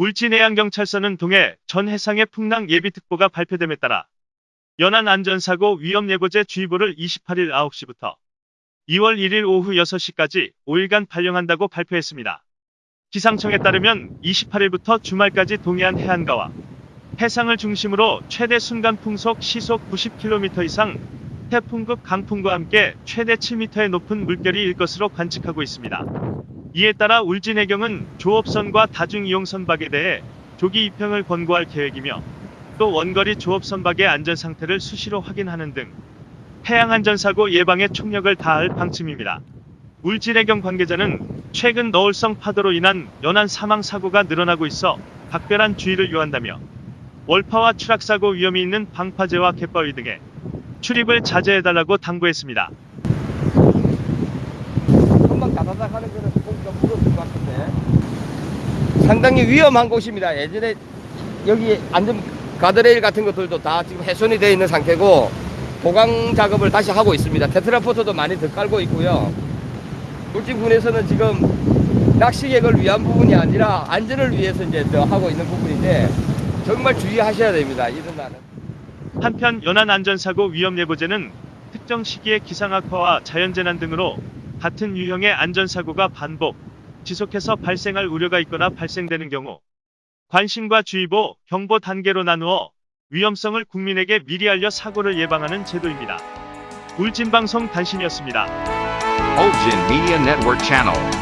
울진해양경찰서는 동해 전 해상의 풍랑 예비특보가 발표됨에 따라 연안 안전사고 위험예보제 주의보를 28일 9시부터 2월 1일 오후 6시까지 5일간 발령한다고 발표했습니다. 기상청에 따르면 28일부터 주말까지 동해안 해안가와 해상을 중심으로 최대 순간 풍속 시속 90km 이상 태풍급 강풍과 함께 최대 7m의 높은 물결이 일 것으로 관측하고 있습니다. 이에 따라 울진해경은 조업선과 다중이용 선박에 대해 조기 입형을 권고할 계획이며 또 원거리 조업 선박의 안전 상태를 수시로 확인하는 등 해양 안전사고 예방에 총력을 다할 방침입니다. 울진해경 관계자는 최근 너울성 파도로 인한 연안 사망 사고가 늘어나고 있어 각별한 주의를 요한다며 월파와 추락사고 위험이 있는 방파제와 갯바위 등의 출입을 자제해달라고 당부했습니다. 금방 다다닥 하는 거는 조금 좀 무섭을 것 같은데 상당히 위험한 곳입니다. 예전에 여기 안전 가드레일 같은 것들도 다 지금 훼손이 되어 있는 상태고 보강 작업을 다시 하고 있습니다. 테트라포트도 많이 더 깔고 있고요. 울진군에서는 지금 낚시객을 위한 부분이 아니라 안전을 위해서 이제 더 하고 있는 부분인데 정말 주의하셔야 됩니다. 이런 날은. 한편 연안 안전사고 위험 예보제는 특정 시기의 기상악화와 자연재난 등으로 같은 유형의 안전사고가 반복, 지속해서 발생할 우려가 있거나 발생되는 경우 관심과 주의보, 경보 단계로 나누어 위험성을 국민에게 미리 알려 사고를 예방하는 제도입니다. 울진방송 단신이었습니다. Ulgin Media Network.